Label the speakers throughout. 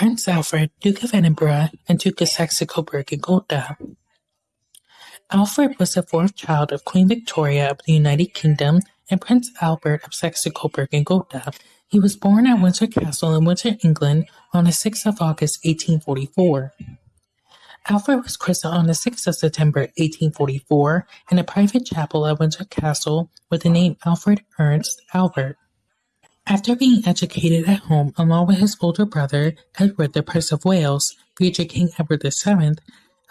Speaker 1: Prince Alfred, Duke of Edinburgh and Duke of Saxe-Coburg and Gotha. Alfred was the fourth child of Queen Victoria of the United Kingdom and Prince Albert of Saxe-Coburg and Gotha. He was born at Windsor Castle in Windsor, England on the 6th of August 1844. Alfred was christened on the 6th of September 1844 in a private chapel at Windsor Castle with the name Alfred Ernst Albert. After being educated at home along with his older brother, Edward the Prince of Wales, future King Edward VII,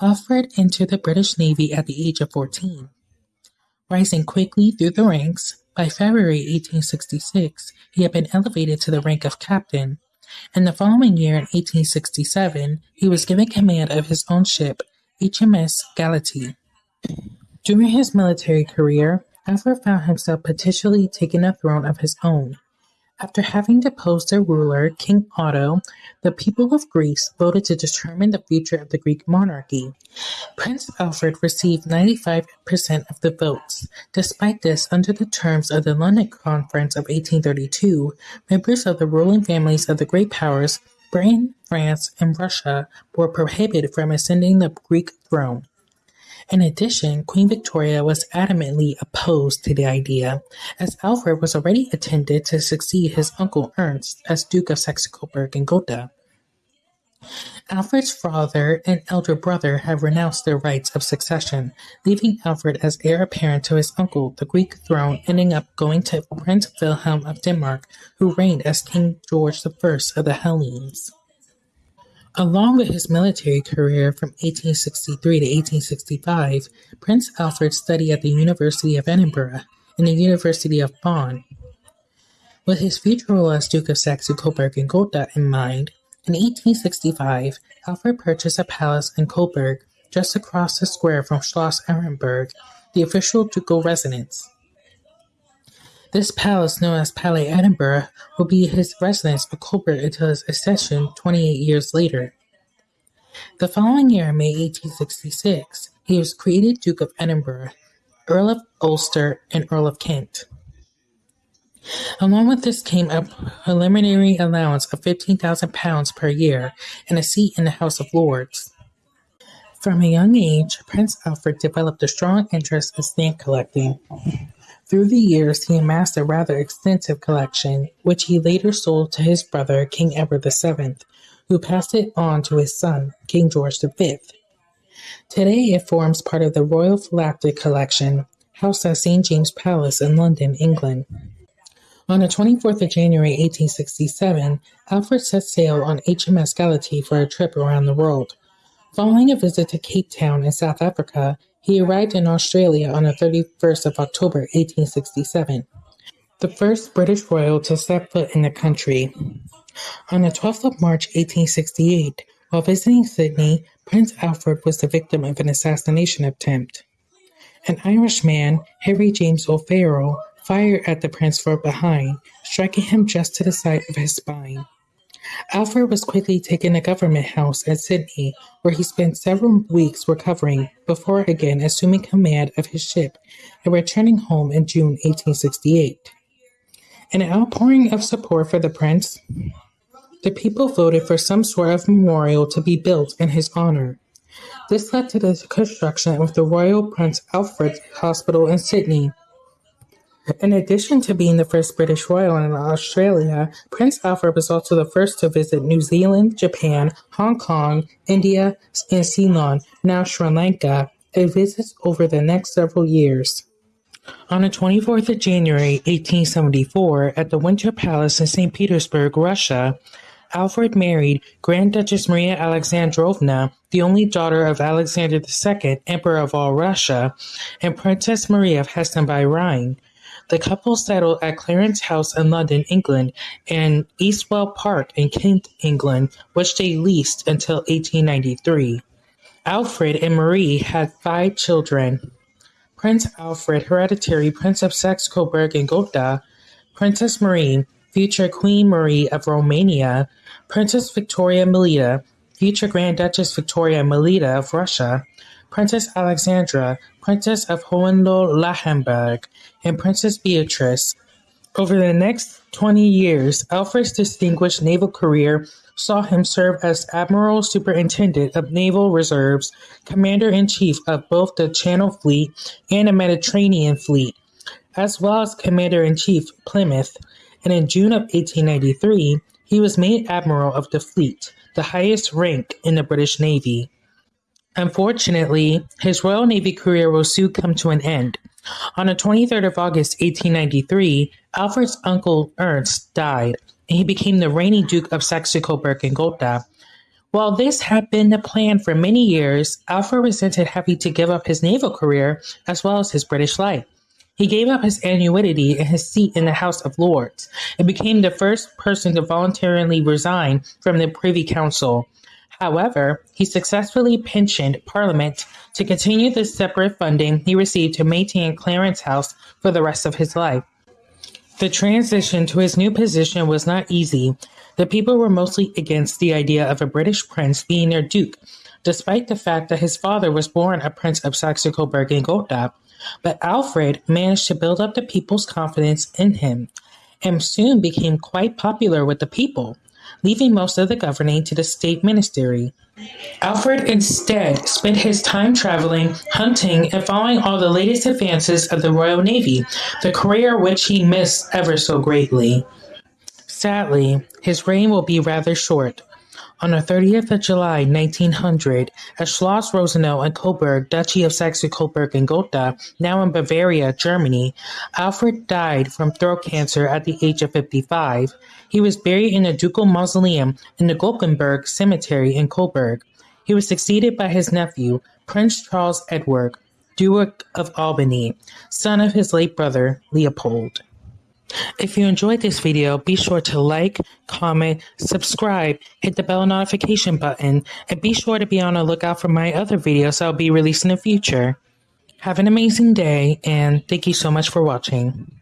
Speaker 1: Alfred entered the British Navy at the age of 14. Rising quickly through the ranks, by February 1866 he had been elevated to the rank of captain, and the following year in 1867 he was given command of his own ship, HMS Galatea. During his military career, Alfred found himself potentially taking a throne of his own. After having deposed their ruler, King Otto, the people of Greece voted to determine the future of the Greek monarchy. Prince Alfred received 95% of the votes. Despite this, under the terms of the London Conference of 1832, members of the ruling families of the great powers, Britain, France, and Russia, were prohibited from ascending the Greek throne. In addition, Queen Victoria was adamantly opposed to the idea, as Alfred was already intended to succeed his uncle Ernst as Duke of Saxe-Coburg and Gotha. Alfred's father and elder brother had renounced their rights of succession, leaving Alfred as heir apparent to his uncle, the Greek throne ending up going to Prince Wilhelm of Denmark, who reigned as King George I of the Hellenes. Along with his military career from 1863 to 1865, Prince Alfred studied at the University of Edinburgh and the University of Bonn. With his future role as Duke of Saxe-Coburg and Gotha in mind, in 1865, Alfred purchased a palace in Coburg just across the square from Schloss Ehrenburg, the official ducal residence. This palace, known as Palais Edinburgh, would be his residence for Coburg until his accession 28 years later. The following year, May 1866, he was created Duke of Edinburgh, Earl of Ulster, and Earl of Kent. Along with this came a preliminary allowance of £15,000 per year and a seat in the House of Lords. From a young age, Prince Alfred developed a strong interest in stamp collecting. Through the years he amassed a rather extensive collection, which he later sold to his brother, King Edward VII, who passed it on to his son, King George V. Today it forms part of the Royal Philatelic Collection, housed at St. James's Palace in London, England. On the 24th of January 1867, Alfred set sail on HMS Galatea for a trip around the world. Following a visit to Cape Town in South Africa, he arrived in Australia on the 31st of October 1867, the first British royal to set foot in the country. On the 12th of March 1868, while visiting Sydney, Prince Alfred was the victim of an assassination attempt. An Irishman, Harry James O'Farrell, fired at the prince from behind, striking him just to the side of his spine. Alfred was quickly taken to Government House at Sydney, where he spent several weeks recovering before again assuming command of his ship and returning home in June 1868. In an outpouring of support for the prince, the people voted for some sort of memorial to be built in his honor. This led to the construction of the Royal Prince Alfred Hospital in Sydney, in addition to being the first British royal in Australia, Prince Alfred was also the first to visit New Zealand, Japan, Hong Kong, India, and Ceylon, now Sri Lanka, a visit over the next several years. On the 24th of January 1874, at the Winter Palace in St. Petersburg, Russia, Alfred married Grand Duchess Maria Alexandrovna, the only daughter of Alexander II, Emperor of all Russia, and Princess Maria of Hessen by Rhine. The couple settled at Clarence House in London, England, and Eastwell Park in Kent, England, which they leased until 1893. Alfred and Marie had five children. Prince Alfred, hereditary Prince of Saxe-Coburg and Gotha, Princess Marie, future Queen Marie of Romania, Princess Victoria Melita, future Grand Duchess Victoria Melita of Russia, Princess Alexandra, Princess of Hohenlohe-Langenburg, and Princess Beatrice, Over the next 20 years, Alfred's distinguished naval career saw him serve as Admiral Superintendent of Naval Reserves, Commander in Chief of both the Channel Fleet and the Mediterranean Fleet, as well as Commander in Chief Plymouth. And in June of 1893, he was made Admiral of the Fleet, the highest rank in the British Navy. Unfortunately, his Royal Navy career will soon come to an end. On the 23rd of August 1893, Alfred's uncle Ernst died, and he became the reigning Duke of Saxe-Coburg and Gotha. While this had been the plan for many years, Alfred resented having to give up his naval career as well as his British life. He gave up his annuity and his seat in the House of Lords and became the first person to voluntarily resign from the Privy Council. However, he successfully pensioned Parliament to continue the separate funding he received to maintain Clarence House for the rest of his life. The transition to his new position was not easy. The people were mostly against the idea of a British prince being their duke, despite the fact that his father was born a prince of Saxe-Coburg and Gotha. But Alfred managed to build up the people's confidence in him, and soon became quite popular with the people leaving most of the governing to the state ministry. Alfred instead spent his time traveling, hunting, and following all the latest advances of the Royal Navy, the career which he missed ever so greatly. Sadly, his reign will be rather short. On the 30th of July, 1900, at Schloss Rosenau in Coburg, Duchy of Saxe-Coburg and Gotha, now in Bavaria, Germany, Alfred died from throat cancer at the age of 55. He was buried in the ducal mausoleum in the Glockenberg Cemetery in Coburg. He was succeeded by his nephew, Prince Charles Edward, Duke of Albany, son of his late brother, Leopold. If you enjoyed this video, be sure to like, comment, subscribe, hit the bell notification button, and be sure to be on the lookout for my other videos I'll be releasing in the future. Have an amazing day, and thank you so much for watching.